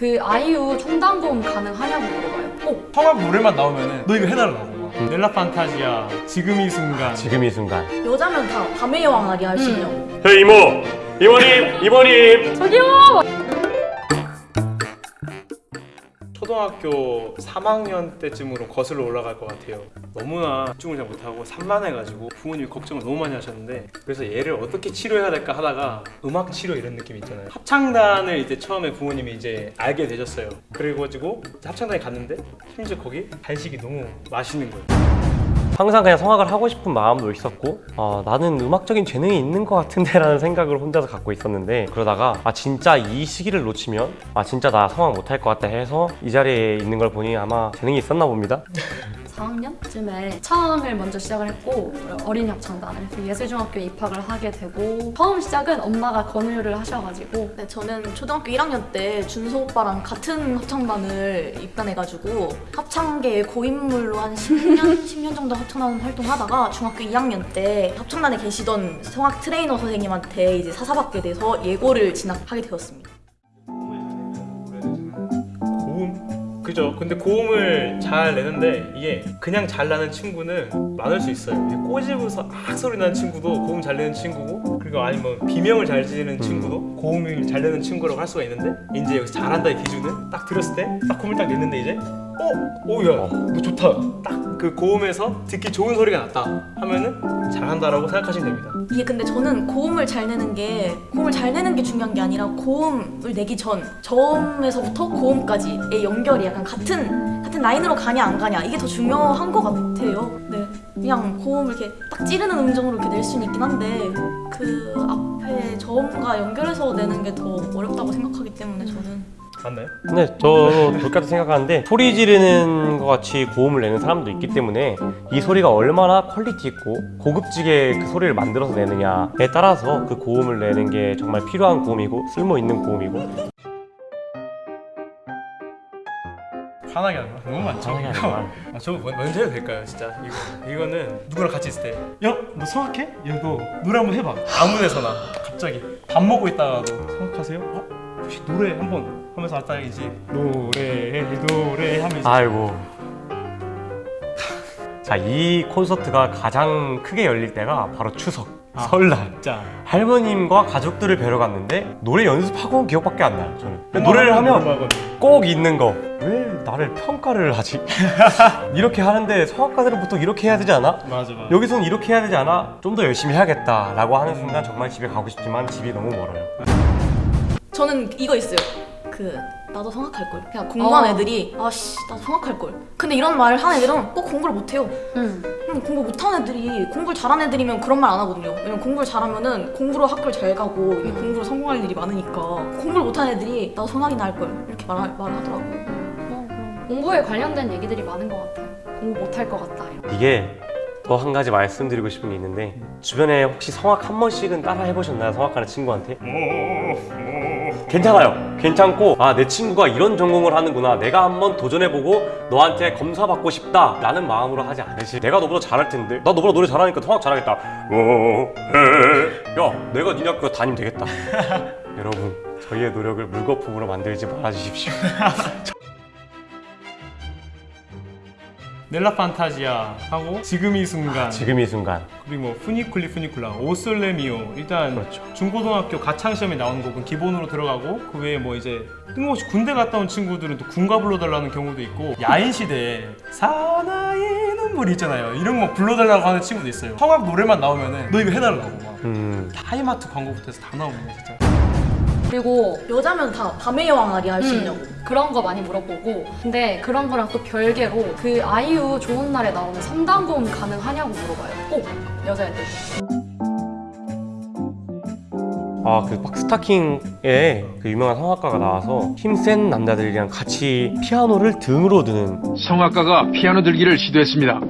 그 아이유 청담고음 가능하냐고 물어봐요. 꼭 성악 노래만 나오면은 너 이거 해달라고 막. 넬라 판타지아 지금 이 순간 지금 이 순간 여자면 다 밤의 여왕 아리 할수 음. 저 이모! 이모님! 이모님! 저기요. 초등학교 3학년 때쯤으로 거슬러 올라갈 것 같아요. 너무나 집중을 잘 못하고 산만해가지고 부모님이 걱정을 너무 많이 하셨는데 그래서 얘를 어떻게 치료해야 될까 하다가 음악 치료 이런 느낌 있잖아요. 합창단을 이제 처음에 부모님이 이제 알게 되셨어요. 그래가지고 합창단에 갔는데 심지어 거기 간식이 너무 맛있는 거예요. 항상 그냥 성악을 하고 싶은 마음도 있었고 아, 나는 음악적인 재능이 있는 것 같은데 라는 생각을 혼자서 갖고 있었는데 그러다가 아 진짜 이 시기를 놓치면 아 진짜 나 성악 못할 것 같다 해서 이 자리에 있는 걸 보니 아마 재능이 있었나 봅니다 4학년쯤에 창을 먼저 시작을 했고 어린이 합창단을 예술중학교에 입학을 하게 되고 처음 시작은 엄마가 권유를 하셔가지고 네, 저는 초등학교 1학년 때 준서 오빠랑 같은 합창단을 입단해가지고 합창계의 고인물로 한 10년, 10년 정도 합창단 활동하다가 중학교 2학년 때 합창단에 계시던 성악 트레이너 선생님한테 이제 사사받게 돼서 예고를 진학하게 되었습니다. 그죠? 근데 고음을 잘 내는데 이게 그냥 잘 나는 친구는 많을 수 있어요. 꼬집어서 악 소리 나는 친구도 고음 잘 내는 친구고 그리고 아니면 비명을 잘 지르는 친구도 고음을 잘 내는 친구라고 할 수가 있는데 이제 여기서 잘한다의 기준은 딱 들었을 때 딱 고음을 딱 냈는데 이제 어? 오야 너 좋다. 딱 그 고음에서 듣기 좋은 소리가 났다 하면은 잘한다라고 생각하시면 됩니다. 이게 근데 저는 고음을 잘 내는 게 고음을 잘 내는 게 중요한 게 아니라 고음을 내기 전 저음에서부터 고음까지의 연결이 약간 같은 같은 라인으로 가냐 안 가냐 이게 더 중요한 것 같아요. 네, 그냥 고음을 이렇게 딱 찌르는 음정으로 이렇게 낼 수는 있긴 한데 그 앞에 저음과 연결해서 내는 게 더 어렵다고 생각하기 때문에 저는 맞나요? 근데 저도 똑같이 생각하는데 소리 지르는 것 같이 고음을 내는 사람도 있기 때문에 이 소리가 얼마나 quality 있고 고급지게 그 소리를 만들어서 내느냐에 따라서 그 고음을 내는 게 정말 필요한 고음이고 쓸모 있는 고음이고 화나게 하는 거 너무 많죠 화나게 하는 거. 아, 저 먼저 해도 될까요 진짜 이거, 이거는 누구랑 같이 있을 때 야 너 성악해? 야 너 노래 한번 해봐 아무 데서나 갑자기 밥 먹고 있다가도 성악하세요? 어? 혹시 노래 한번 하면서 왔다가 이제 노래 노래 하면서 아이고 자 이 콘서트가 가장 크게 열릴 때가 바로 추석 아. 설날 진짜 할머님과 가족들을 뵈러 갔는데 노래 연습하고 온 기억밖에 안 나요 저는 노래를 하면 음악은 꼭 있는 거 왜 나를 평가를 하지? 이렇게 하는데 성악가들은 보통 이렇게 해야 되지 않아? 맞아 맞아 여기서는 이렇게 해야 되지 않아? 좀 더 열심히 해야겠다 라고 하는 순간 정말 집에 가고 싶지만 집이 너무 멀어요 저는 이거 있어요. 그 나도 성악할 걸. 그냥 공부한 어. 애들이 아씨 나도 성악할 걸. 근데 이런 말을 하는 애들은 꼭 공부를 못 해요. 음. 음, 공부 못하는 애들이 공부를 잘하는 애들이면 그런 말 안 하거든요. 왜냐면 공부를 잘하면은 공부로 학교를 잘 가고 이게 공부로 성공할 일이 많으니까 공부를 못하는 애들이 나도 성악이나 할걸 이렇게 말 말을. 뭐 그런 공부에 관련된 얘기들이 많은 것 같아요. 공부 못할 것 같다. 이런. 이게 더 한 가지 말씀드리고 싶은 게 있는데 주변에 혹시 성악 한 번씩은 따라 해보셨나요? 성악하는 친구한테? 괜찮아요. 괜찮고 아 내 친구가 이런 전공을 하는구나. 내가 한번 도전해보고 너한테 검사받고 싶다. 라는 마음으로 하지 않으시 내가 너보다 잘할 텐데. 나 너보다 노래 잘하니까 성악 잘하겠다. 어, 에. 야 내가 니네 학교 담임 되겠다. 여러분 저희의 노력을 물거품으로 만들지 말아주십시오 넬라 판타지아 하고 지금 이 순간. 지금 이 순간. 그리고 뭐 푸니쿨리 푸니쿨라 오솔레미오. 일단 그렇죠. 중고등학교 가창 시험에 나오는 곡은 기본으로 들어가고 그 외에 뭐 이제 뜬금없이 군대 갔다 온 친구들은 또 군가 불러달라는 경우도 있고 야인 시대에 사나이 눈물 있잖아요. 이런 거 불러달라고 하는 친구도 있어요. 성악 노래만 나오면은 너 이거 해달라고 막. 음, 하이마트 광고부터 해서 다 나오네 진짜 그리고 여자면 다 밤의 여왕 아리 할수 음, 있냐고. 그런 거 많이 물어보고 근데 그런 거랑 또 별개로 그 아이유 좋은 날에 나오는 3단 고음 가능하냐고 물어봐요. 꼭 여자애들. 아 그 막 스타킹에 그 유명한 성악가가 나와서 힘센 남자들이랑 같이 피아노를 등으로 드는 성악가가 피아노 들기를 시도했습니다.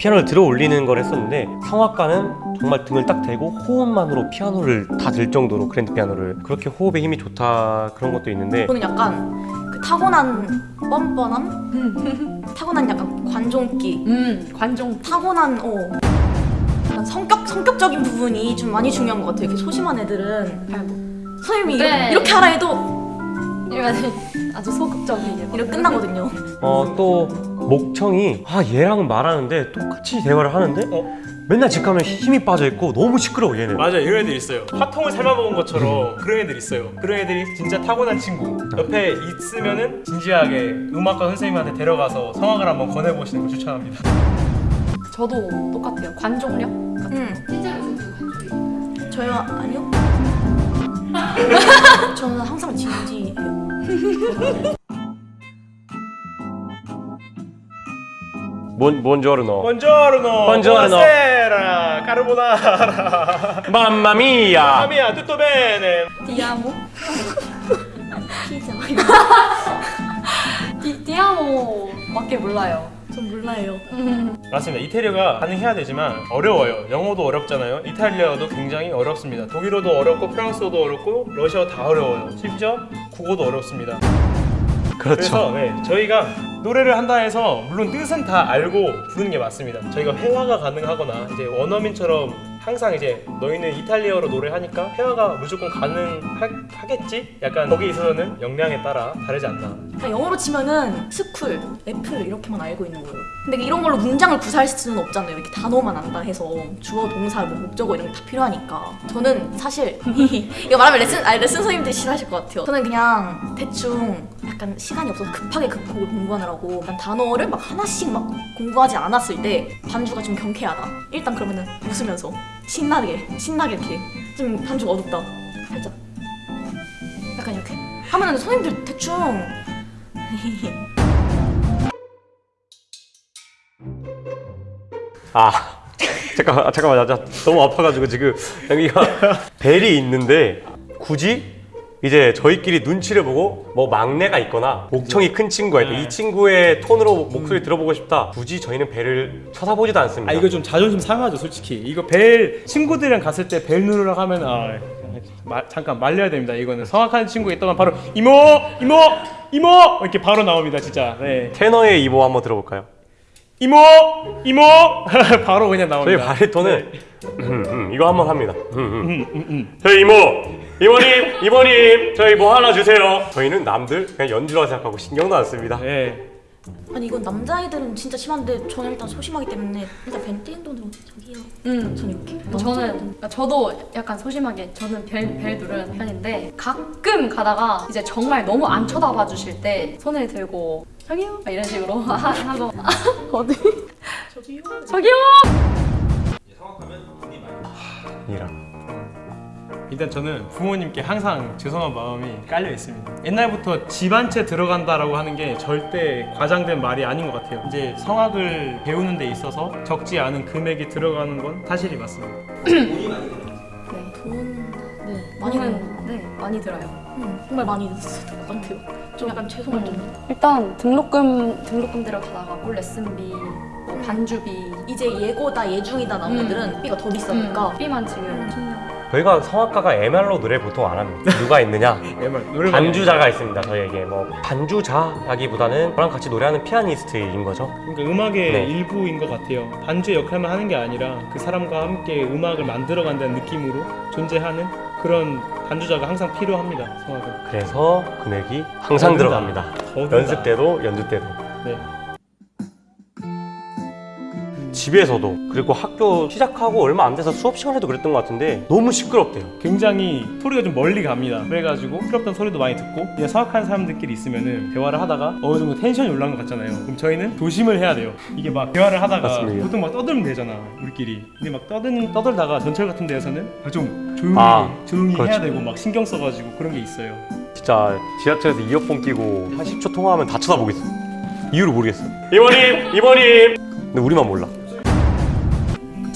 피아노를 들어 올리는 걸 했었는데 성악가는 정말 등을 딱 대고 호흡만으로 피아노를 다 들 정도로 그랜드 피아노를 그렇게 호흡에 힘이 좋다 그런 것도 있는데 저는 약간 그 타고난 뻔뻔함, 타고난 약간 관종기, 음 관종 타고난 어 약간 성격 성격적인 부분이 좀 많이 중요한 것 같아요. 이렇게 소심한 애들은. 선생님이 네. 이렇게, 이렇게 하라 해도 이러면 아주 소극적이게 막 이렇게 끝나거든요. 어 또 목청이 아 얘랑은 말하는데 똑같이 대화를 하는데 어? 맨날 집 가면 힘이 빠져 있고 너무 시끄러워 얘는. 맞아요 이런 애들 있어요 화통을 삶아먹은 것처럼 그런 애들 있어요 그런 애들이 진짜 타고난 친구 옆에 있으면은 진지하게 음악과 선생님한테 데려가서 성악을 한번 권해보시는 걸 추천합니다 저도 똑같아요. 관종력 같은 음. 저요 아니요. 저는 항상 진지해요. 뭔 뭔지어르노. 본조르노 Buongiorno. buonasera 까르보나라 맘마미야. 아미야 tutto bene 디아모 피자 디, 디아모 밖에 몰라요. 전 몰라요. 맞습니다. 이태리어가 가능해야 되지만 어려워요. 영어도 어렵잖아요. 이탈리아어도 굉장히 어렵습니다. 독일어도 어렵고 프랑스어도 어렵고 러시아어 다 어려워요. 심지어 국어도 어렵습니다. 그렇죠. 그래서 네, 저희가 노래를 한다 해서 물론 뜻은 다 알고 부르는 게 맞습니다. 저희가 회화가 가능하거나 이제 원어민처럼 항상 이제 너희는 이탈리아어로 노래하니까 회화가 무조건 가능하겠지? 약간 거기에 있어서는 역량에 따라 다르지 않나. 그러니까 영어로 치면은 school, apple 이렇게만 알고 있는 거예요. 근데 이런 걸로 문장을 구사할 수는 없잖아요. 이렇게 단어만 안다 해서 주어, 동사, 뭐 목적어 이런 게 다 필요하니까. 저는 사실 이거 말하면 레슨 아니 레슨 선생님들이 싫어하실 것 같아요. 저는 그냥 대충 약간 시간이 없어서 급하게 급하게 공부하느라고 약간 단어를 막 하나씩 막 공부하지 않았을 때 반주가 좀 경쾌하다. 일단 그러면은 웃으면서 신나게 신나게 이렇게 좀 반주가 어둡다. 살짝. 약간 이렇게. 하면은 선생님들 대충. 아 잠깐만 아, 잠깐만. 나, 나 너무 아파가지고 지금 여기가 벨이 있는데 굳이 이제 저희끼리 눈치를 보고 뭐 막내가 있거나 목청이 큰 친구가 있다. 네. 이 친구의 톤으로 목소리 들어보고 싶다. 굳이 저희는 벨을 쳐다보지도 않습니다. 아 이거 좀 자존심 상하죠 솔직히. 이거 벨 친구들이랑 갔을 때 벨 누르라고 하면 아 마, 잠깐 말려야 됩니다. 이거는 성악하는 친구가 있다면 바로 이모! 이모! 이모! 이렇게 바로 나옵니다 진짜. 네. 테너의 이모 한번 들어볼까요? 이모! 이모! 바로 그냥 저희 나옵니다. 바리톤은 음, 음, 이거 한번 합니다. 음, 음. 음, 음, 음. 저희 이모 이모님 이모님 저희 뭐 하나 주세요 저희는 남들 그냥 연주라 생각하고 신경도 안 씁니다 네. 아니 이건 남자애들은 진짜 심한데 저는 일단 소심하기 때문에 일단 벤티인 돈으로 저기요. 음. 저는 이렇게. 저는 그러니까 저도 약간 소심하게 저는 벨, 벨 누르는 편인데 가끔 가다가 이제 정말 너무 안 쳐다봐 주실 때 손을 들고 저기요 막 이런 식으로 하고 어디 저기요. 저기요 이랑 일단 저는 부모님께 항상 죄송한 마음이 깔려 있습니다. 옛날부터 집한채 들어간다라고 하는 게 절대 과장된 말이 아닌 것 같아요. 이제 성악을 배우는 데 있어서 적지 않은 금액이 들어가는 건 사실이 맞습니다. 네돈 네, 많이 많이 는네 많이 들어요 음, 정말 많이 들었을 것 같아요. 좀 약간 죄송할 정도. 일단 등록금 등록금대로 다 나가고 레슨비 뭐 반주비 이제 예고다 예중이다 나온 음. 애들은 B가 더 비싸니까 B만 지금 10년 저희가 성악가가 MR로 노래 보통 안 합니다 누가 있느냐 노래 반주자가 있습니다 저희에게 뭐 반주자라기보다는 저랑 같이 노래하는 피아니스트인 거죠 그러니까 음악의 네. 일부인 것 같아요. 반주의 역할만 하는 게 아니라 그 사람과 함께 음악을 만들어 간다는 느낌으로 존재하는 그런 반주자가 항상 필요합니다. 성악은. 그래서 금액이 항상. 들어갑니다. 연습 때도 연주 때도 네. 집에서도 그리고 학교 시작하고 얼마 안 돼서 수업 시간에도 그랬던 것 같은데 너무 시끄럽대요 굉장히 소리가 좀 멀리 갑니다. 그래가지고 시끄럽던 소리도 많이 듣고 그냥 성악하는 사람들끼리 있으면은 대화를 하다가 어느 정도 텐션이 올라간 것 같잖아요. 그럼 저희는 조심을 해야 돼요. 이게 막 대화를 하다가 맞습니다. 보통 막 떠들면 되잖아 우리끼리. 근데 막 떠드는 떠들다가 전철 같은 데에서는 좀 조용히 아, 조용히 해야 그렇죠. 되고 막 신경 써가지고 그런 게 있어요. 진짜 지하철에서 이어폰 끼고 한 10초 통화하면 다 쳐다보겠어 이유를 모르겠어 이모님 이모님 근데 우리만 몰라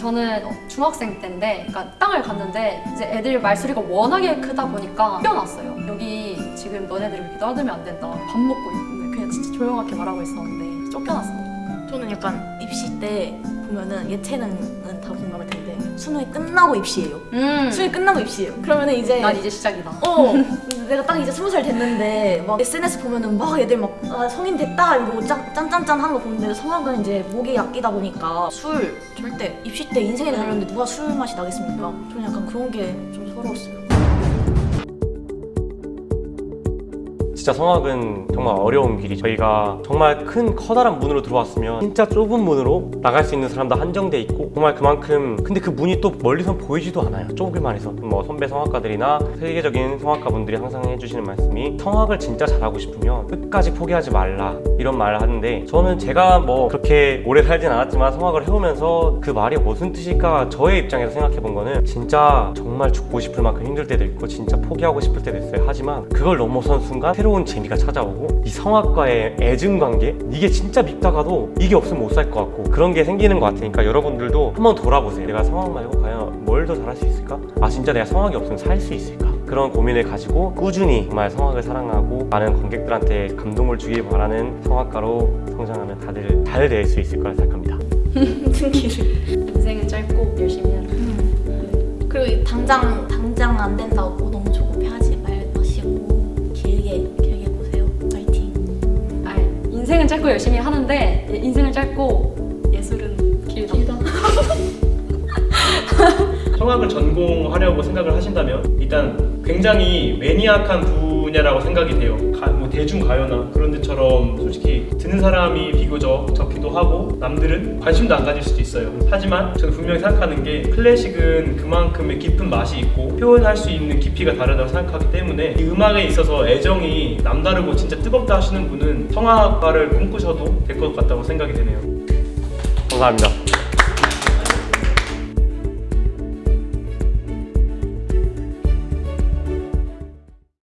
저는 중학생 때인데 그러니까 땅을 갔는데 이제 애들 말소리가 워낙에 크다 보니까 뛰어났어요. 여기 지금 너네들 이렇게 떠들면 안 된다. 밥 먹고 있는데 그냥 진짜 조용하게 말하고 있었는데 쫓겨났어. 저는 약간 입시 때 보면은 예체능은 다 공감할 텐데 수능이 끝나고 입시예요. 음. 수능이 끝나고 입시예요. 그러면은 이제 난 이제 시작이다. 어 내가 딱 이제 스무 살 됐는데 막 SNS 보면은 막 애들 막 아, 성인 됐다 이러고 짠, 짠짠짠 하는 거 보는데 성악은 이제 목이 약기다 보니까 술 절대 입시 때 인생에 달렸는데 누가 술 맛이 나겠습니까? 저는 약간 그런 게 좀 서러웠어요. 진짜 성악은 정말 어려운 길이 저희가 정말 큰 커다란 문으로 들어왔으면 진짜 좁은 문으로 나갈 수 있는 사람도 한정돼 있고 정말 그만큼 근데 그 문이 또 멀리선 보이지도 않아요. 좁기만 해서. 뭐 선배 성악가들이나 세계적인 성악가분들이 항상 해주시는 말씀이 성악을 진짜 잘하고 싶으면 끝까지 포기하지 말라. 이런 말을 하는데 저는 제가 뭐 그렇게 오래 살진 않았지만 성악을 해오면서 그 말이 무슨 뜻일까 저의 입장에서 생각해 본 거는 진짜 정말 죽고 싶을 만큼 힘들 때도 있고 진짜 포기하고 싶을 때도 있어요. 하지만 그걸 넘어선 순간 새로운 재미가 찾아오고 이 성악과의 애증 관계? 이게 진짜 밉다가도 이게 없으면 못 살 것 같고 그런 게 생기는 것 같으니까 여러분들도 한번 돌아보세요. 내가 성악 말고 과연 뭘 더 잘할 수 있을까? 아 진짜 내가 성악이 없으면 살 수 있을까? 그런 고민을 가지고 꾸준히 정말 성악을 사랑하고 많은 관객들한테 감동을 주길 바라는 성악가로 성장하면 다들 잘 될 수 있을 거라 생각합니다. 등기를. 인생은 짧고 열심히 해라. 그리고 당장 당장 안 된다고 너무 조급해하지 인생은 짧고 열심히 하는데 인생은 짧고 예술은 길다. 성악을 전공하려고 생각을 하신다면 일단 굉장히 매니악한 분야라고 생각이 돼요. 가- 뭐 대중 가요나 그런 데처럼 솔직히 듣는 사람이 비교적 적기도 하고 남들은 관심도 안 가질 수도 있어요. 하지만 저는 분명히 생각하는 게 클래식은 그만큼의 깊은 맛이 있고 표현할 수 있는 깊이가 다르다고 생각하기 때문에 이 음악에 있어서 애정이 남다르고 진짜 뜨겁다 하시는 분은 성악가를 꿈꾸셔도 될 것 같다고 생각이 되네요. 감사합니다